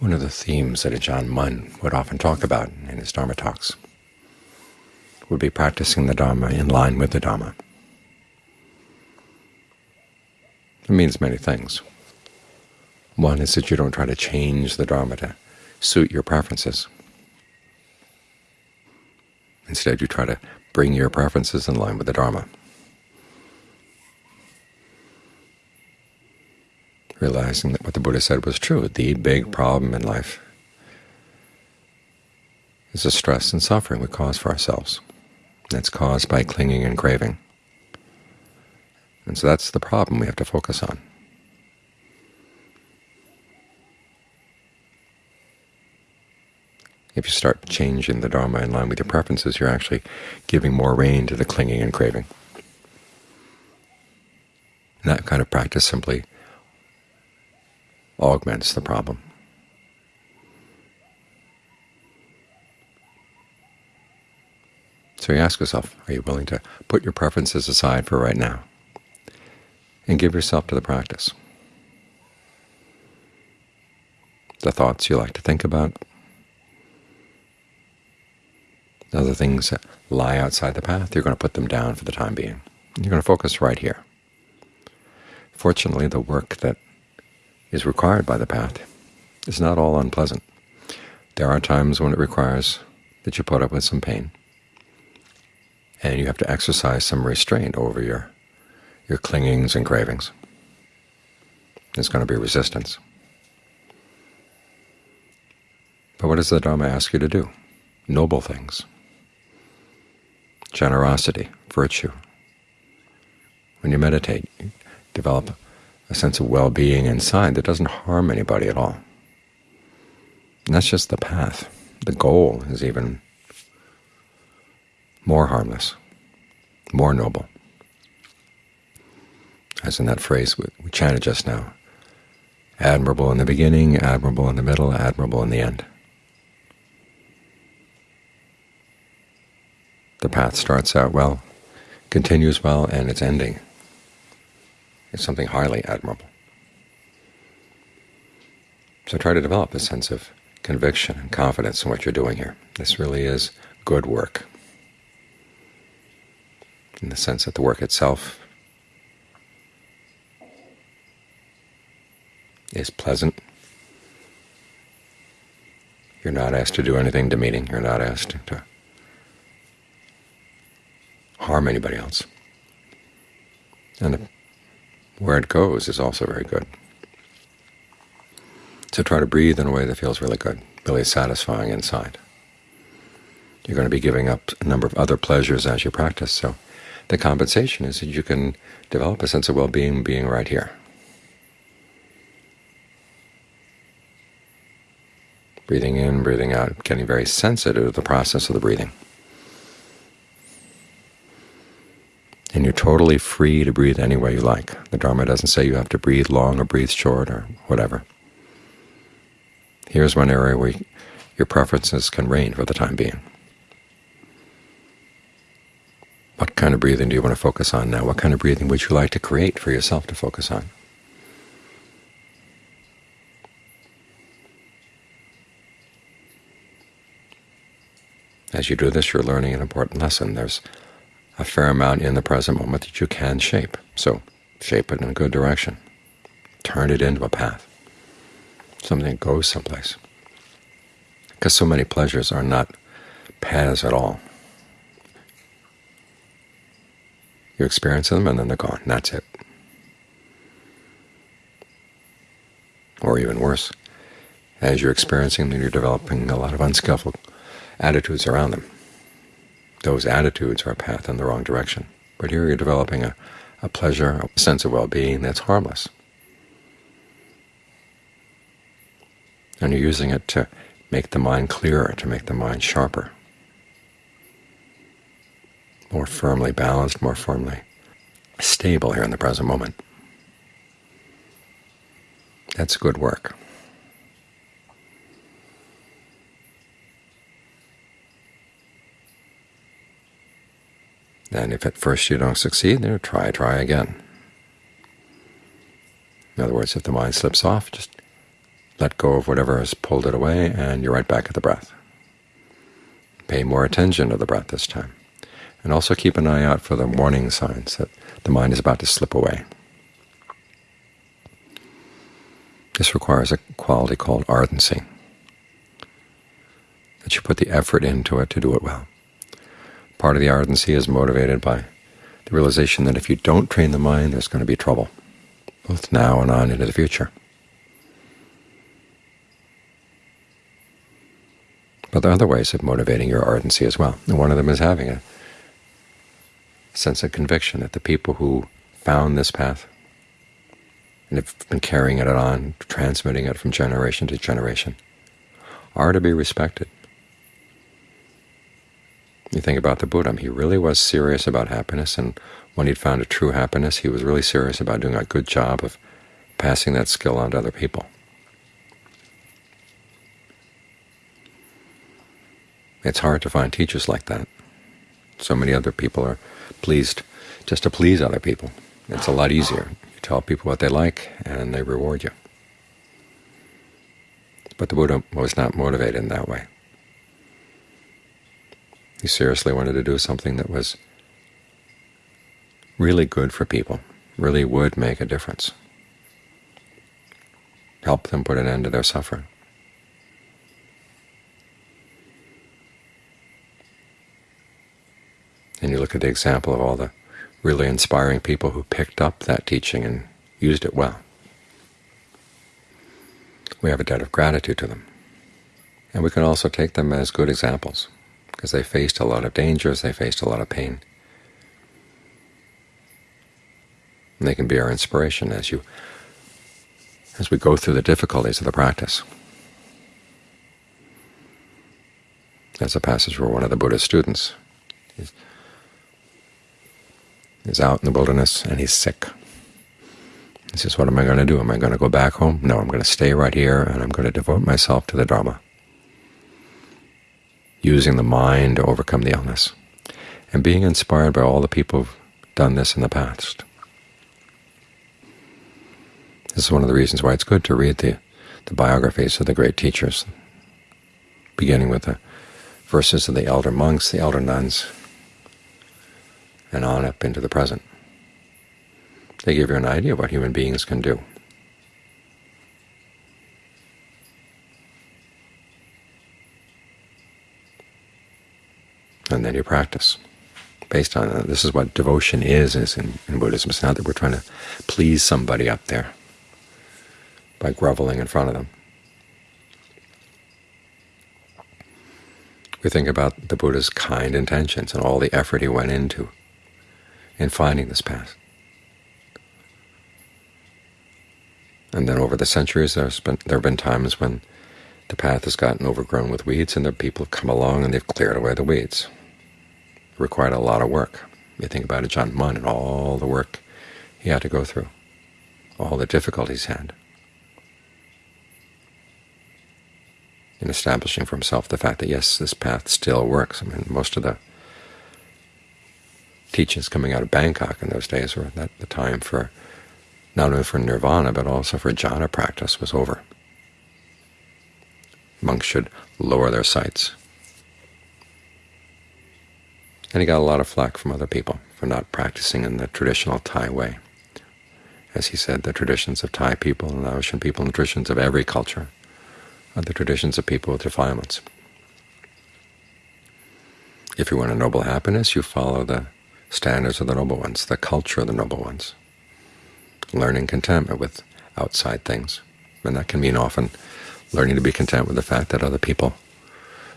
One of the themes that Ajahn Mun would often talk about in his Dharma talks would be practicing the Dharma in line with the Dharma. It means many things. One is that you don't try to change the Dharma to suit your preferences. Instead, you try to bring your preferences in line with the Dharma. Realizing that what the Buddha said was true. The big problem in life is the stress and suffering we cause for ourselves. That's caused by clinging and craving. And so that's the problem we have to focus on. If you start changing the Dharma in line with your preferences, you're actually giving more rein to the clinging and craving. And that kind of practice simply augments the problem. So you ask yourself, are you willing to put your preferences aside for right now and give yourself to the practice? The thoughts you like to think about, the other things that lie outside the path, you're going to put them down for the time being. You're going to focus right here. Fortunately, the work that is required by the path is not all unpleasant. There are times when it requires that you put up with some pain, and you have to exercise some restraint over your, your clingings and cravings. There's going to be resistance. But what does the Dharma ask you to do? Noble things. Generosity, virtue. When you meditate, you develop a sense of well-being inside that doesn't harm anybody at all. And that's just the path. The goal is even more harmless, more noble. As in that phrase we chanted just now, admirable in the beginning, admirable in the middle, admirable in the end. The path starts out well, continues well, and it's ending is something highly admirable. So try to develop a sense of conviction and confidence in what you're doing here. This really is good work, in the sense that the work itself is pleasant. You're not asked to do anything demeaning. You're not asked to harm anybody else. And the where it goes is also very good. So try to breathe in a way that feels really good, really satisfying inside. You're going to be giving up a number of other pleasures as you practice, so the compensation is that you can develop a sense of well-being being right here. Breathing in, breathing out, getting very sensitive to the process of the breathing. and you're totally free to breathe any way you like. The Dharma doesn't say you have to breathe long or breathe short or whatever. Here's one area where your preferences can reign for the time being. What kind of breathing do you want to focus on now? What kind of breathing would you like to create for yourself to focus on? As you do this, you're learning an important lesson. There's a fair amount in the present moment that you can shape. So shape it in a good direction. Turn it into a path, something that goes someplace. Because so many pleasures are not paths at all. You experience them and then they're gone. That's it. Or even worse, as you're experiencing them, you're developing a lot of unskillful attitudes around them those attitudes are a path in the wrong direction. But here you're developing a, a pleasure, a sense of well-being that's harmless. And you're using it to make the mind clearer, to make the mind sharper, more firmly balanced, more firmly stable here in the present moment. That's good work. And if at first you don't succeed, then try, try again. In other words, if the mind slips off, just let go of whatever has pulled it away, and you're right back at the breath. Pay more attention to the breath this time. And also keep an eye out for the warning signs that the mind is about to slip away. This requires a quality called ardency, that you put the effort into it to do it well. Part of the ardency is motivated by the realization that if you don't train the mind, there's going to be trouble, both now and on into the future. But there are other ways of motivating your ardency as well, and one of them is having a sense of conviction that the people who found this path and have been carrying it on, transmitting it from generation to generation, are to be respected. You think about the Buddha, he really was serious about happiness, and when he'd found a true happiness, he was really serious about doing a good job of passing that skill on to other people. It's hard to find teachers like that. So many other people are pleased just to please other people. It's a lot easier. You tell people what they like, and they reward you. But the Buddha was not motivated in that way. He seriously wanted to do something that was really good for people, really would make a difference, help them put an end to their suffering. And you look at the example of all the really inspiring people who picked up that teaching and used it well. We have a debt of gratitude to them. And we can also take them as good examples, because they faced a lot of dangers, they faced a lot of pain. And they can be our inspiration as you as we go through the difficulties of the practice. That's a passage where one of the Buddha's students is out in the wilderness and he's sick. He says, what am I going to do? Am I going to go back home? No, I'm going to stay right here and I'm going to devote myself to the Dharma, using the mind to overcome the illness, and being inspired by all the people who've done this in the past. This is one of the reasons why it's good to read the, the biographies of the great teachers, beginning with the verses of the elder monks, the elder nuns, and on up into the present. They give you an idea of what human beings can do. And then you practice based on that. This is what devotion is, is in, in Buddhism. It's not that we're trying to please somebody up there by groveling in front of them. We think about the Buddha's kind intentions and all the effort he went into in finding this path. And then over the centuries, there have been times when the path has gotten overgrown with weeds, and the people have come along and they've cleared away the weeds. Required a lot of work. You think about Ajaan Mun and all the work he had to go through, all the difficulties he had in establishing for himself the fact that, yes, this path still works. I mean, most of the teachings coming out of Bangkok in those days were that the time for not only for nirvana but also for jhana practice was over. Monks should lower their sights. And he got a lot of flack from other people for not practicing in the traditional Thai way. As he said, the traditions of Thai people and Laotian people and the traditions of every culture are the traditions of people with defilements. If you want a noble happiness, you follow the standards of the noble ones, the culture of the noble ones, learning contentment with outside things. And that can mean often learning to be content with the fact that other people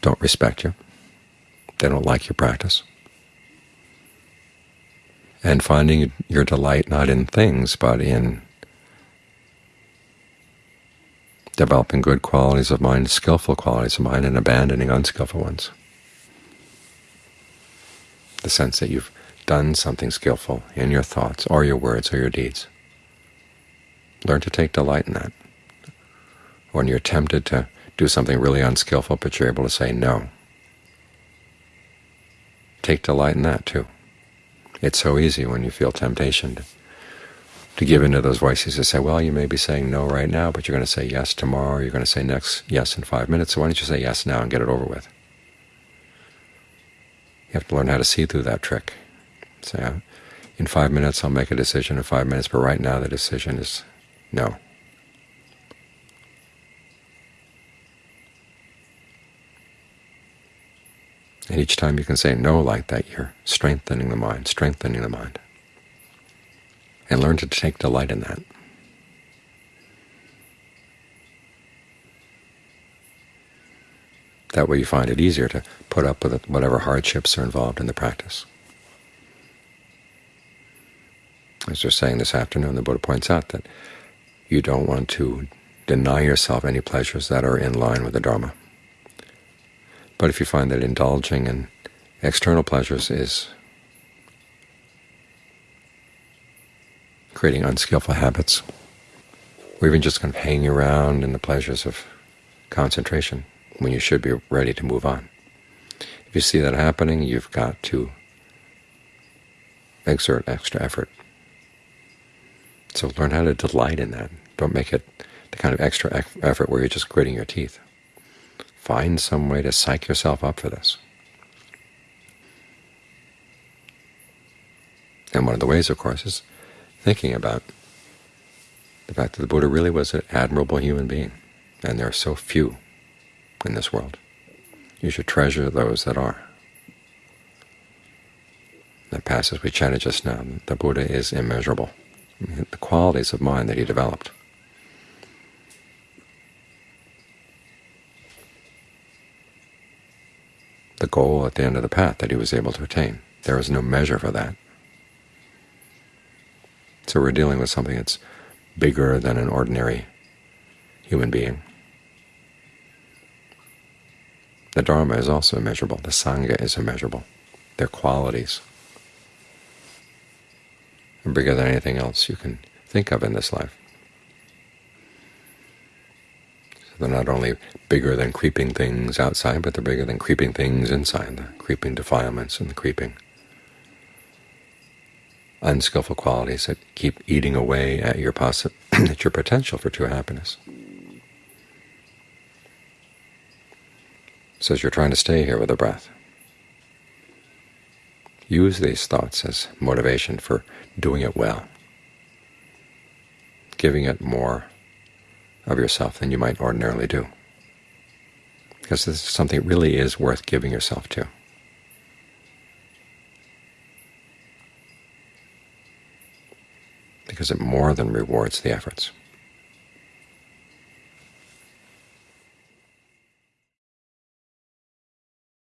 don't respect you, they don't like your practice, and finding your delight not in things but in developing good qualities of mind, skillful qualities of mind, and abandoning unskillful ones. The sense that you've done something skillful in your thoughts or your words or your deeds. Learn to take delight in that. When you're tempted to do something really unskillful, but you're able to say no, take delight in that too. It's so easy when you feel temptation to to give in to those voices to say, well, you may be saying no right now, but you're going to say yes tomorrow, you're going to say next yes in five minutes, so why don't you say yes now and get it over with? You have to learn how to see through that trick. Say, in five minutes I'll make a decision in five minutes, but right now the decision is no. And each time you can say no like that, you're strengthening the mind, strengthening the mind. And learn to take delight in that. That way you find it easier to put up with whatever hardships are involved in the practice. As we're saying this afternoon, the Buddha points out that you don't want to deny yourself any pleasures that are in line with the Dharma. But if you find that indulging in external pleasures is creating unskillful habits, or even just kind of hanging around in the pleasures of concentration when you should be ready to move on. If you see that happening, you've got to exert extra effort. So learn how to delight in that. Don't make it the kind of extra effort where you're just gritting your teeth. Find some way to psych yourself up for this. And one of the ways, of course, is thinking about the fact that the Buddha really was an admirable human being, and there are so few in this world. You should treasure those that are. That passage we chatted just now, the Buddha is immeasurable. The qualities of mind that he developed the goal at the end of the path that he was able to attain. There is no measure for that. So we're dealing with something that's bigger than an ordinary human being. The Dharma is also immeasurable. The Sangha is immeasurable. Their qualities are bigger than anything else you can think of in this life. They're not only bigger than creeping things outside, but they're bigger than creeping things inside, the creeping defilements and the creeping unskillful qualities that keep eating away at your, at your potential for true happiness. So as you're trying to stay here with the breath, use these thoughts as motivation for doing it well, giving it more of yourself than you might ordinarily do. Because this is something that really is worth giving yourself to. Because it more than rewards the efforts.